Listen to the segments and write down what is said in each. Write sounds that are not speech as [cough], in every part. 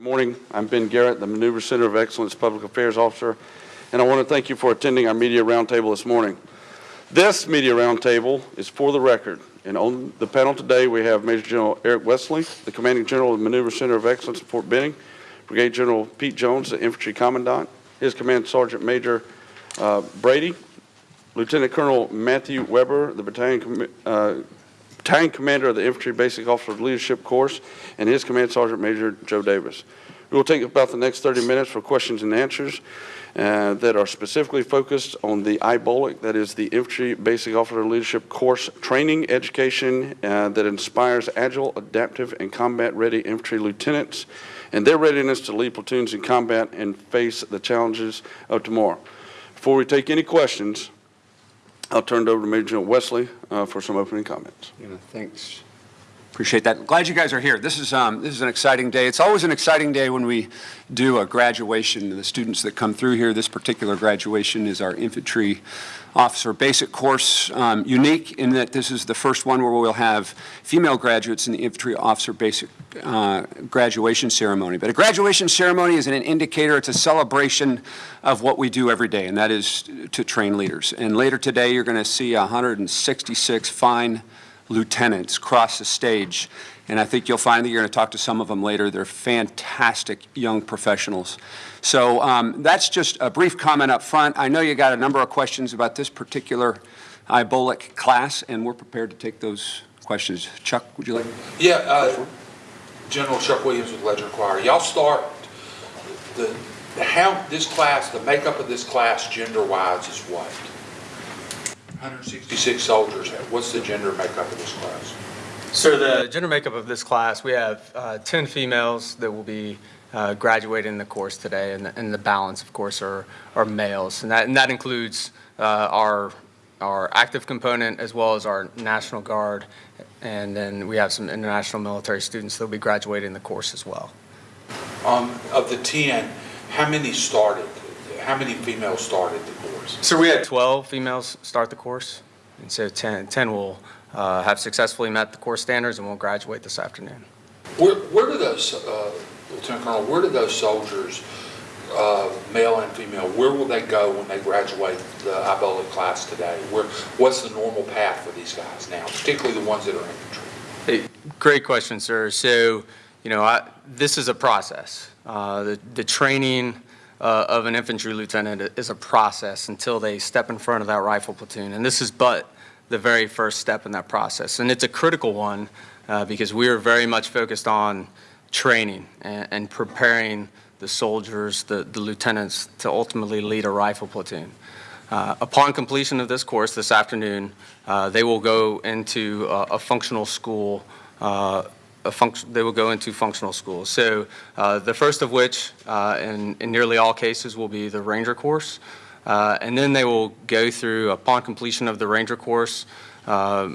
Good morning. I'm Ben Garrett, the Maneuver Center of Excellence Public Affairs Officer, and I want to thank you for attending our media roundtable this morning. This media roundtable is for the record, and on the panel today, we have Major General Eric Wesley, the Commanding General of the Maneuver Center of Excellence at Fort Benning, Brigadier General Pete Jones, the Infantry Commandant, his Command Sergeant Major uh, Brady, Lieutenant Colonel Matthew Weber, the Battalion commi- uh, Battalion Commander of the Infantry Basic Officer Leadership Course, and his Command Sergeant Major Joe Davis. We will take about the next 30 minutes for questions and answers uh, that are specifically focused on the IBOLC, that is the Infantry Basic Officer Leadership Course training education uh, that inspires agile, adaptive, and combat-ready infantry lieutenants and their readiness to lead platoons in combat and face the challenges of tomorrow. Before we take any questions, I'll turn it over to Major General Wesley uh, for some opening comments. Yeah, thanks. Appreciate that. Glad you guys are here. This is, um, this is an exciting day. It's always an exciting day when we do a graduation. The students that come through here, this particular graduation is our infantry officer basic course, um, unique in that this is the first one where we'll have female graduates in the infantry officer basic uh, graduation ceremony. But a graduation ceremony is an indicator, it's a celebration of what we do every day, and that is to train leaders. And later today, you're going to see 166 fine lieutenants cross the stage. And I think you'll find that you're going to talk to some of them later. They're fantastic young professionals. So um, that's just a brief comment up front. I know you got a number of questions about this particular IBOLC class, and we're prepared to take those questions. Chuck, would you like? Yeah, uh, General Chuck Williams with Ledger-Enquirer. Y'all start, the, the how, this class, the makeup of this class gender-wise is what? 166 soldiers, what's the gender makeup of this class? So the gender makeup of this class, we have uh, 10 females that will be uh, graduating the course today, and the, and the balance, of course, are, are males. And that, and that includes uh, our, our active component as well as our National Guard. And then we have some international military students that will be graduating the course as well. Um, Of the 10, how many started? How many females started? So we had 12 females start the course, and so 10, 10 will uh, have successfully met the course standards and will graduate this afternoon. Where, where do those, uh, Lieutenant Colonel, where do those soldiers, uh, male and female, where will they go when they graduate the IBOLC class today? Where, what's the normal path for these guys now, particularly the ones that are infantry? Hey, Great question, sir. So, you know, I, this is a process. Uh, the, the training uh, of an infantry lieutenant is a process until they step in front of that rifle platoon. And this is but the very first step in that process. And it's a critical one uh, because we are very much focused on training and, and preparing the soldiers, the, the lieutenants, to ultimately lead a rifle platoon. Uh, upon completion of this course this afternoon, uh, they will go into a, a functional school. They will go into functional school. So uh, the first of which, uh, in, in nearly all cases, will be the Ranger course. Uh, and then they will go through, upon completion of the Ranger course, uh,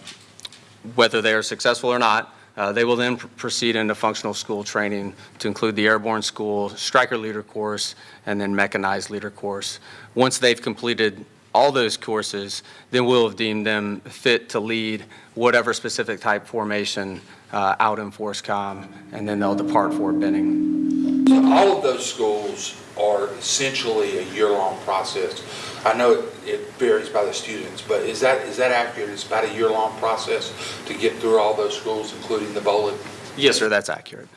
whether they are successful or not, uh, they will then pr- proceed into functional school training to include the airborne school, Stryker leader course, and then mechanized leader course. Once they've completed all those courses, then we'll have deemed them fit to lead whatever specific type formation uh, out in FORSCOM, and then they'll depart for Benning. So all of those schools are essentially a year-long process. I know it- it varies by the students, but is that, is that accurate? It's about a year-long process to get through all those schools, including the bowling? Yes, sir, that's accurate.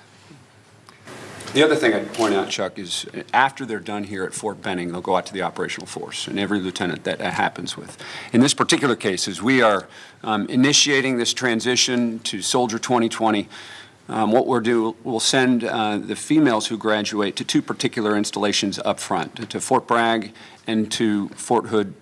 The other thing I'd point out, Chuck, is after they're done here at Fort Benning, they'll go out to the operational force, and every lieutenant that happens with. In this particular case, as we are um, initiating this transition to Soldier 2020, um, what we'll do, we'll send uh, the females who graduate to two particular installations up front, to Fort Bragg and to Fort Hood,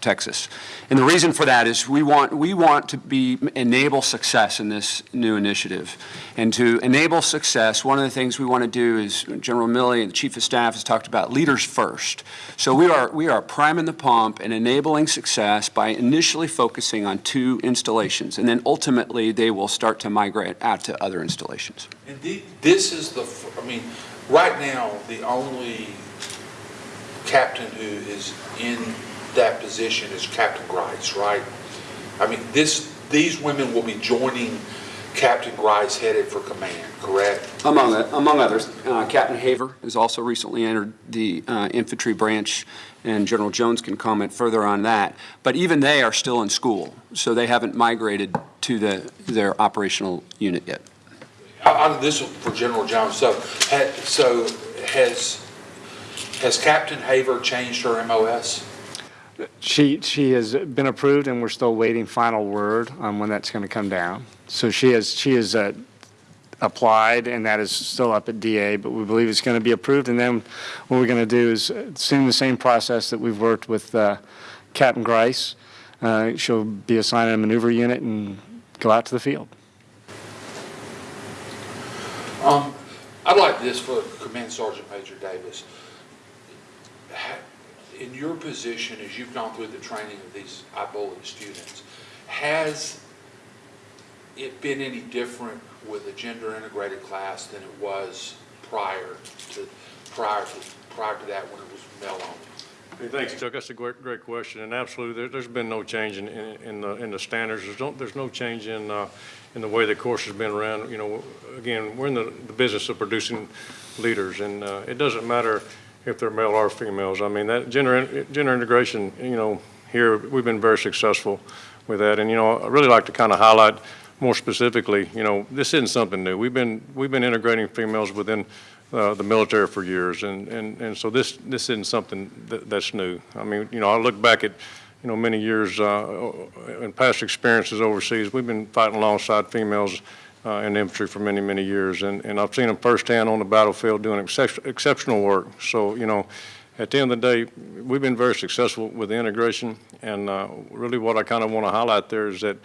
Texas. And the reason for that is we want, we want to be, enable success in this new initiative. And to enable success, one of the things we want to do is, General Milley, the Chief of Staff, has talked about leaders first. So we are, we are priming the pump and enabling success by initially focusing on two installations. And then ultimately, they will start to migrate out to other installations. And this is the, I mean, right now, the only captain who is in that position is Captain Griest, right? I mean, this, these women will be joining Captain Griest headed for command, correct? Among, among others, uh, Captain Haver has also recently entered the uh, infantry branch, and General Jones can comment further on that. But even they are still in school, so they haven't migrated to the, their operational unit yet. This is for General Jones, so, ha- so has, has Captain Haver changed her MOS? She, she has been approved, and we're still waiting final word on when that's going to come down. So she has, she has uh, applied, and that is still up at DA, but we believe it's going to be approved. And then what we're going to do is assume the same process that we've worked with uh, Captain Griest. Uh, She'll be assigned a maneuver unit and go out to the field. Um, I'd like this for Command Sergeant Major Davis. In your position, as you've gone through the training of these IBOLC students, has it been any different with a gender-integrated class than it was prior to, prior to, prior to that when it was male-only? Hey, Thanks, Chuck. That's a great, great question. And absolutely, there, there's been no change in, in, in the, in the standards. There's no, there's no change in, uh, in the way the course has been run. You know, again, we're in the, the business of producing leaders, and, uh, it doesn't matter if they're male or females. I mean, that gender, gender integration, you know, here, we've been very successful with that. And, you know, I really like to kind of highlight more specifically, you know, this isn't something new. We've been, we've been integrating females within uh, the military for years, and, and, and so this, this isn't something that, that's new. I mean, you know, I look back at, you know, many years, uh, in past experiences overseas, we've been fighting alongside females uh, in the infantry for many, many years, and, and I've seen them firsthand on the battlefield doing excep- exceptional work. So, you know, at the end of the day, we've been very successful with the integration, and uh, really what I kind of want to highlight there is that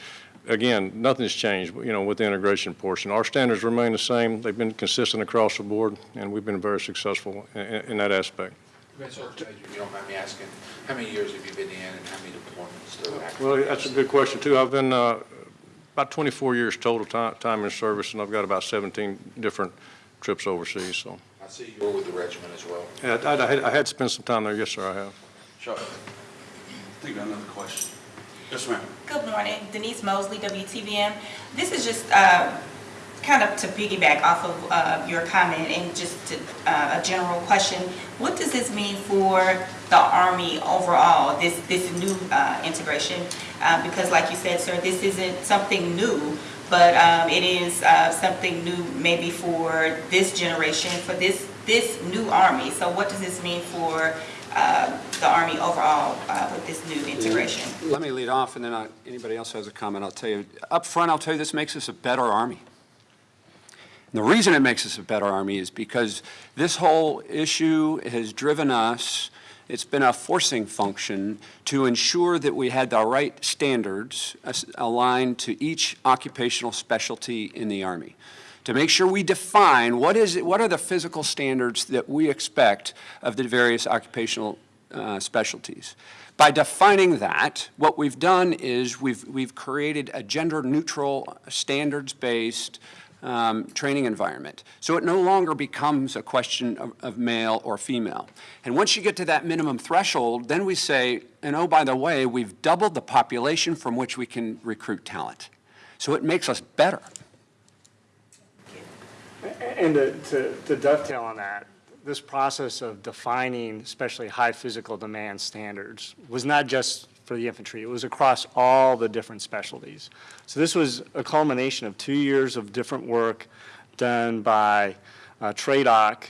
again, nothing's changed, you know, with the integration portion. Our standards remain the same. They've been consistent across the board, and we've been very successful in, in that aspect. If you don't mind me asking, how many years have you been in and how many deployments? Well, that's a good question, too. I've been uh, about 24 years total time, time in service, and I've got about 17 different trips overseas, so. I see you were with the regiment as well. Yeah, I, I had, I had spent some time there, yes, sir, I have. Chuck, I think I have another question. Yes, ma'am. Good morning, Denise Mosley, WTVM. This is just uh, kind of to piggyback off of uh, your comment and just to, uh, a general question. What does this mean for the Army overall, this, this new uh, integration? Uh, Because like you said, sir, this isn't something new, but um, it is uh, something new maybe for this generation, for this, this new Army. So what does this mean for uh, the Army overall uh, with this new integration? Let me lead off, and then I- anybody else has a comment, I'll tell you. Up front, I'll tell you, this makes us a better Army. And the reason it makes us a better Army is because this whole issue has driven us, it's been a forcing function to ensure that we had the right standards aligned to each occupational specialty in the Army to make sure we define what is, it- what are the physical standards that we expect of the various occupational uh, specialties. By defining that, what we've done is we've, we've created a gender-neutral, standards-based um, training environment. So it no longer becomes a question of, of male or female. And once you get to that minimum threshold, then we say, and oh, by the way, we've doubled the population from which we can recruit talent. So it makes us better. And to- to to dovetail on that, this process of defining especially high physical demand standards was not just for the infantry, it was across all the different specialties. So this was a culmination of two years of different work done by uh, TRADOC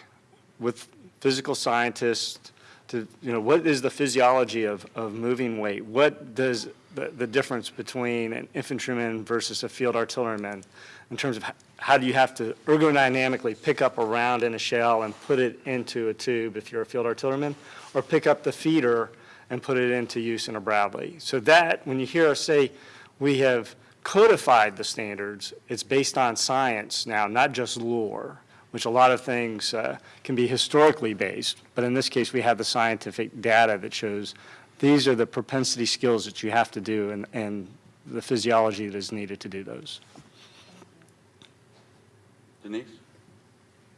with physical scientists to, you know, what is the physiology of, of moving weight? What does the, the difference between an infantryman versus a field artilleryman in terms of how do you have to ergodynamically pick up a round in a shell and put it into a tube if you're a field artilleryman, or pick up the feeder and put it into use in a Bradley? So that, when you hear us say we have codified the standards, it's based on science now, not just lore, which a lot of things uh, can be historically based, but in this case, we have the scientific data that shows these are the propensity skills that you have to do and, and the physiology that is needed to do those. Denise?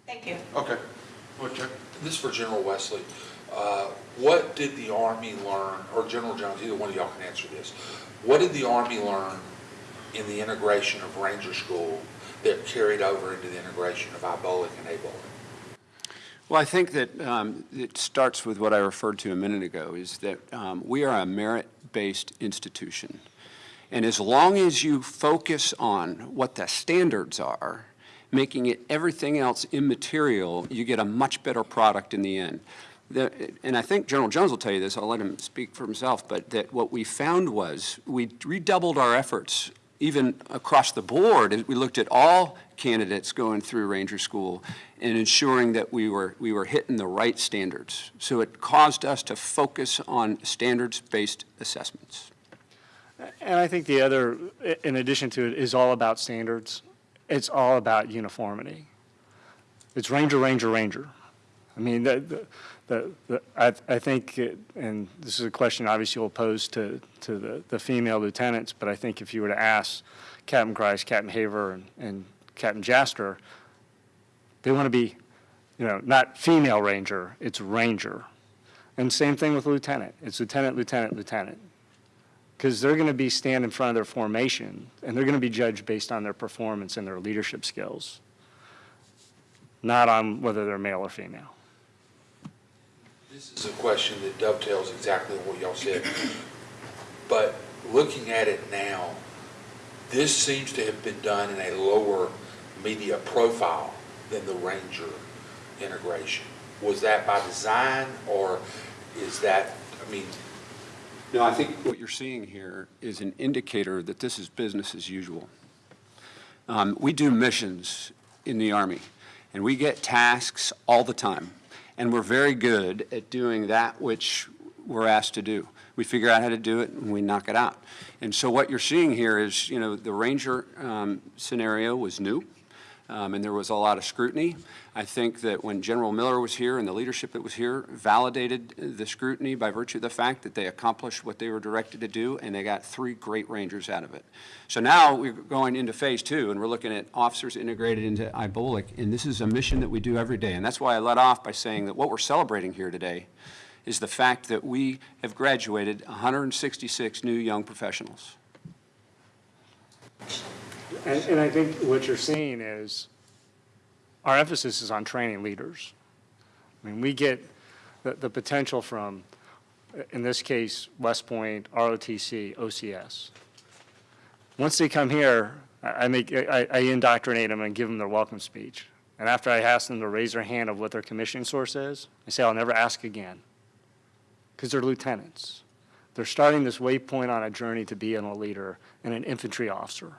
Thank you. Okay. Go. This is for General Wesley. Uh, What did the Army learn, or General Jones, either one of y'all can answer this. What did the Army learn in the integration of Ranger School that carried over into the integration of IBOLC and ABOLC? Well, I think that um, it starts with what I referred to a minute ago, is that um, we are a merit-based institution. And as long as you focus on what the standards are, making it everything else immaterial, you get a much better product in the end. And I think General Jones will tell you this, I'll let him speak for himself, but that what we found was, we redoubled our efforts, even across the board, we looked at all candidates going through Ranger School and ensuring that we were, we were hitting the right standards. So it caused us to focus on standards-based assessments. And I think the other, in addition to it, is all about standards. It's all about uniformity. It's Ranger, Ranger, Ranger. I mean, the, the- the, the, I, I think, it- and this is a question obviously you'll pose to, to the, the female lieutenants, but I think if you were to ask Captain Griest, Captain Haver, and, and Captain Jaster, they want to be, you know, not female ranger, it's ranger. And same thing with lieutenant. It's lieutenant, lieutenant, lieutenant because they're going to be stand in front of their formation, and they're going to be judged based on their performance and their leadership skills, not on whether they're male or female. This is a question that dovetails exactly what y'all said. But looking at it now, this seems to have been done in a lower media profile than the Ranger integration. Was that by design, or is that, I mean, No, I think what you're seeing here is an indicator that this is business as usual. Um, We do missions in the Army, and we get tasks all the time, and we're very good at doing that which we're asked to do. We figure out how to do it, and we knock it out. And so what you're seeing here is, you know, the Ranger um, scenario was new, um, and there was a lot of scrutiny. I think that when General Miller was here and the leadership that was here validated the scrutiny by virtue of the fact that they accomplished what they were directed to do, and they got three great Rangers out of it. So now we're going into phase two, and we're looking at officers integrated into IBOLC, and this is a mission that we do every day. And that's why I led off by saying that what we're celebrating here today is the fact that we have graduated 166 new young professionals. And, and I think what you're seeing is, our emphasis is on training leaders. I mean, we get the, the potential from, in this case, West Point, ROTC, OCS. Once they come here, I make, I, I indoctrinate them and give them their welcome speech. And after I ask them to raise their hand of what their commissioning source is, I say, I'll never ask again. Because they're lieutenants. They're starting this waypoint on a journey to be a leader and an infantry officer.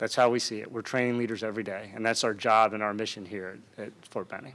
That's how we see it. We're training leaders every day, and that's our job and our mission here at Fort Benning.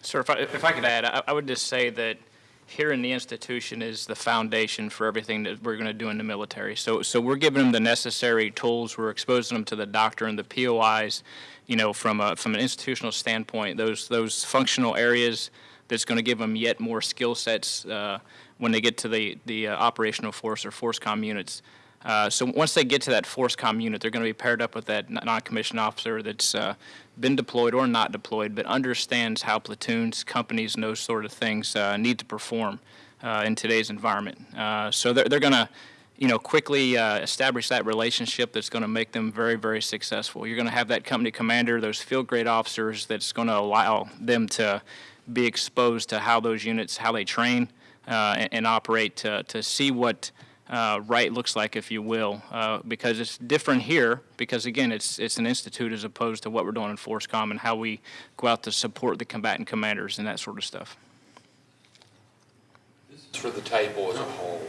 Sir, if I, if I could add, I, I would just say that here in the institution is the foundation for everything that we're going to do in the military. So, so we're giving them the necessary tools. We're exposing them to the doctrine and the POIs, you know, from a, from an institutional standpoint, those, those functional areas that's going to give them yet more skill sets uh, when they get to the, the uh, operational force or FORSCOM units. Uh, So once they get to that FORSCOM unit, they're going to be paired up with that non-commissioned officer that's uh, been deployed or not deployed, but understands how platoons, companies, and those sort of things uh, need to perform uh, in today's environment. Uh, So they're, they're going to, you know, quickly establish that relationship that's going to make them very, very successful. You're going to have that company commander, those field grade officers that's going to allow them to be exposed to how those units, how they train and, and operate to, to see what uh, right looks like, if you will, uh, because it's different here, because again, it's, it's an institute as opposed to what we're doing in FORSCOM and how we go out to support the combatant commanders and that sort of stuff. this is for the table as a whole.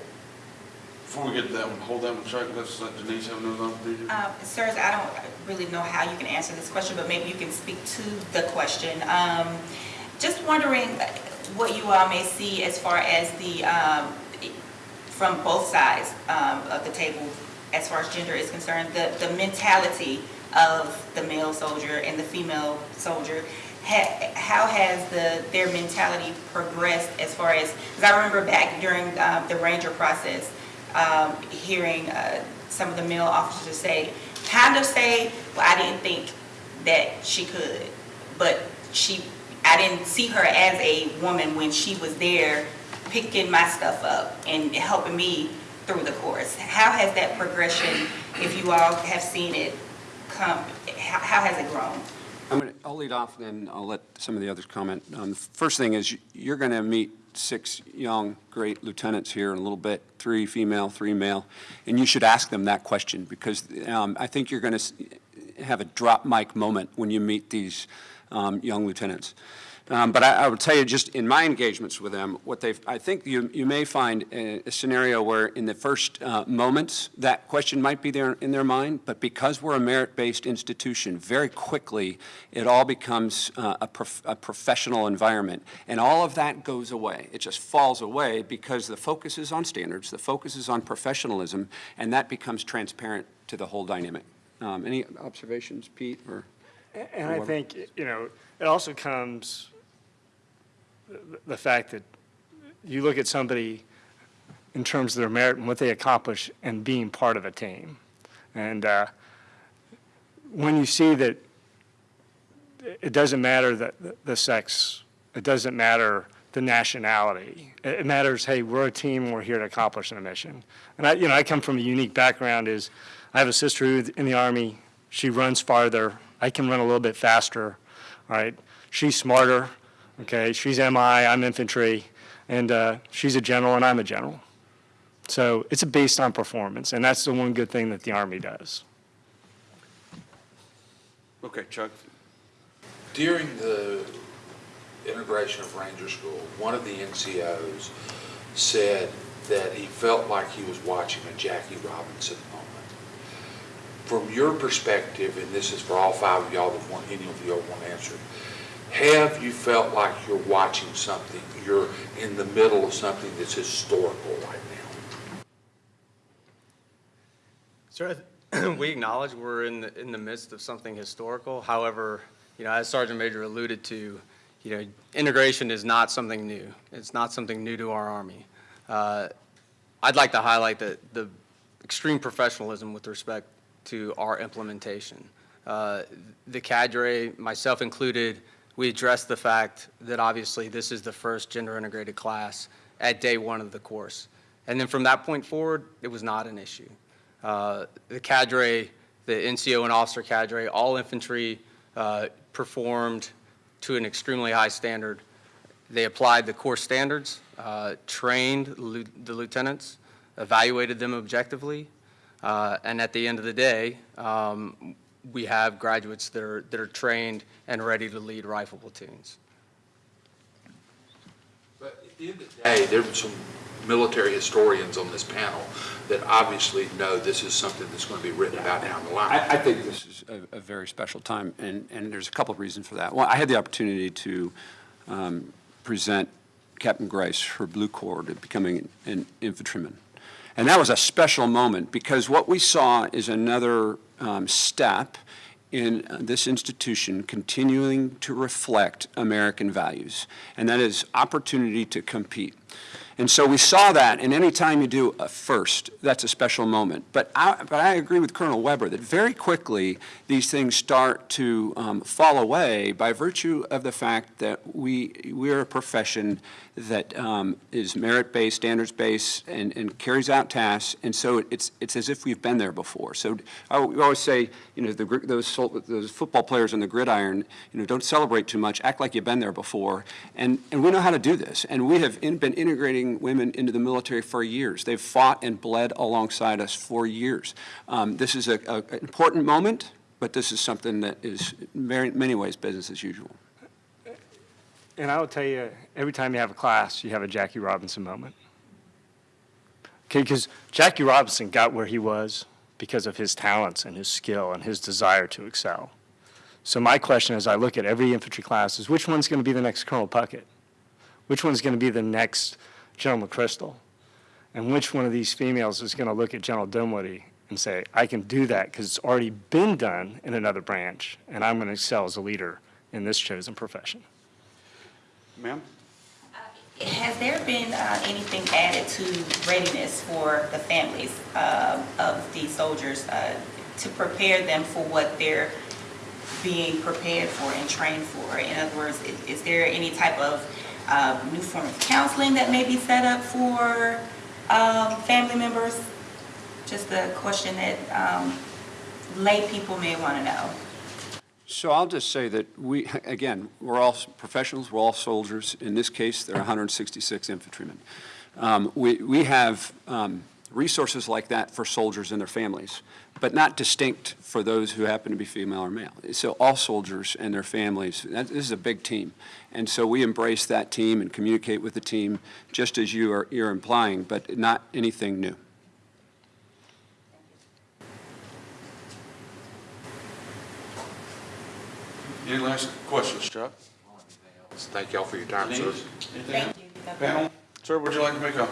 Before we get to that one, hold that one, Chuck, let's let Denise have another opportunity. Um, Sirs, I don't really know how you can answer this question, but maybe you can speak to the question. Um, Just wondering what you all may see as far as the, um, from both sides um, of the table, as far as gender is concerned, the, the mentality of the male soldier and the female soldier. Ha- How has the, their mentality progressed as far as, because I remember back during um, the Ranger process, um, hearing uh, some of the male officers say, kind of say, well, I didn't think that she could, but she, I didn't see her as a woman when she was there picking my stuff up and helping me through the course? How has that progression, if you all have seen it come, how, has it grown? I'm to, I'll lead off, then I'll let some of the others comment. Um, First thing is, you're going to meet six young, great lieutenants here in a little bit, three female, three male, and you should ask them that question, because um, I think you're going to have a drop mic moment when you meet these um, young lieutenants. Um, But I, I would tell you, just in my engagements with them, what they've, I think you, you may find a, a scenario where in the first uh, moments, that question might be there in their mind, but because we're a merit-based institution, very quickly, it all becomes uh, a, prof- a professional environment. And all of that goes away. It just falls away because the focus is on standards, the focus is on professionalism, and that becomes transparent to the whole dynamic. Um, Any observations, Pete, or? And I think, you know, it also comes, the- fact that you look at somebody in terms of their merit and what they accomplish and being part of a team. And uh, when you see that it doesn't matter the, the sex, it doesn't matter the nationality. It it matters, hey, we're a team, we're here to accomplish a mission. And I, you know, I come from a unique background is, I have a sister who's in the Army, she runs farther, I can run a little bit faster, all right? She's smarter, okay? She's MI, I'm infantry, and uh, she's a general and I'm a general. So it's a based on performance, and that's the one good thing that the Army does. Okay, Chuck. During the integration of Ranger School, one of the NCOs said that he felt like he was watching a Jackie Robinson moment. From your perspective, and this is for all five of y'all that want, any of y'all want answered, have you felt like you're watching something, you're in the middle of something that's historical right now? Sir, [clears throat] we acknowledge we're in the, in the midst of something historical. However, you know, as Sergeant Major alluded to, you know, integration is not something new. It's not something new to our Army. Uh, I'd like to highlight the, the extreme professionalism with respect to our implementation. Uh, The cadre, myself included, we addressed the fact that obviously this is the first gender-integrated class at day one of the course. And then from that point forward, it was not an issue. Uh, The cadre, the NCO and officer cadre, all infantry uh, performed to an extremely high standard. They applied the course standards, uh, trained the lieutenants, evaluated them objectively, uh, and at the end of the day, um, we have graduates that are, that are trained and ready to lead rifle platoons. But at the end of the day, there were some military historians on this panel that obviously know this is something that's going to be written about down the line. I, I think this is a, a very special time, and, and there's a couple of reasons for that. Well, I had the opportunity to um, present Captain Griest, for Blue Cord, to becoming an infantryman. And that was a special moment, because what we saw is another um, step in uh, this institution continuing to reflect American values, and that is opportunity to compete. And so we saw that, and any time you do a first, that's a special moment. But I, but I agree with Colonel Weber that very quickly these things start to um, fall away by virtue of the fact that we we're a profession that um, is merit-based, standards-based, and, and carries out tasks. And so it's it's as if we've been there before. So I, we always say, you know, the, those those football players on the gridiron, you know, don't celebrate too much. Act like you've been there before. And and we know how to do this. And we have in, been integrating women into the military for years. They've fought and bled alongside us for years. Um, this is an important moment, but this is something that is in many ways business as usual. And I will tell you, every time you have a class, you have a Jackie Robinson moment. Okay, because Jackie Robinson got where he was because of his talents and his skill and his desire to excel. So my question as I look at every infantry class is which one's going to be the next Colonel Puckett? Which one's going to be the next General McChrystal? And which one of these females is going to look at General Dunwoody and say, I can do that because it's already been done in another branch, and I'm going to excel as a leader in this chosen profession? Ma'am? Has there been uh, anything added to readiness for the families um, of these soldiers uh, to prepare them for what they're being prepared for and trained for? In other words, i- is there any type of uh, new form of counseling that may be set up for Um, family members, just a question that, um, lay people may want to know. So I'll just say that we, [laughs] again, we're all professionals, we're all soldiers. In this case, there are 166 infantrymen. Um, We, we have um, resources like that for soldiers and their families, but not distinct for those who happen to be female or male. So all soldiers and their families, that- this is a big team. And so we embrace that team and communicate with the team, just as you are, you're implying, but not anything new. Any last questions, Chuck? Thank y'all for your time, sir. Thank you. Panel, sir, would you like to make a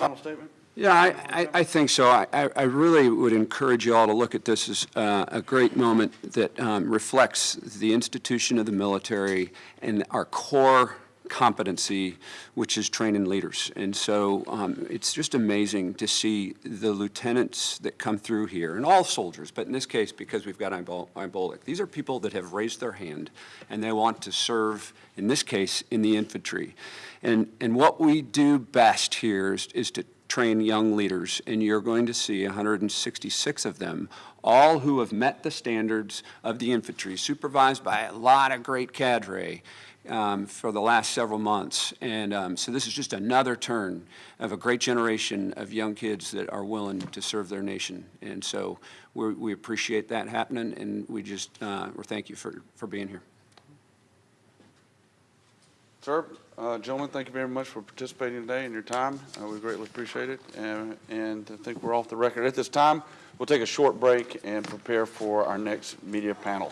final statement? Yeah, I, I, I think so. I, I really would encourage you all to look at this as uh, a great moment that um, reflects the institution of the military and our core competency, which is training leaders. And so um, it's just amazing to see the lieutenants that come through here, and all soldiers, but in this case, because we've got Ibol- Ibolic, these are people that have raised their hand, and they want to serve, in this case, in the infantry. And, and what we do best here is, is to train young leaders, and you're going to see 166 of them, all who have met the standards of the infantry, supervised by a lot of great cadre um, for the last several months. And um, so this is just another turn of a great generation of young kids that are willing to serve their nation. And so we appreciate that happening, and we just, uh, thank you for, for being here. Sir, uh, gentlemen, thank you very much for participating today and your time. Uh, We greatly appreciate it, and and I think we're off the record. At this time, we'll take a short break and prepare for our next media panel.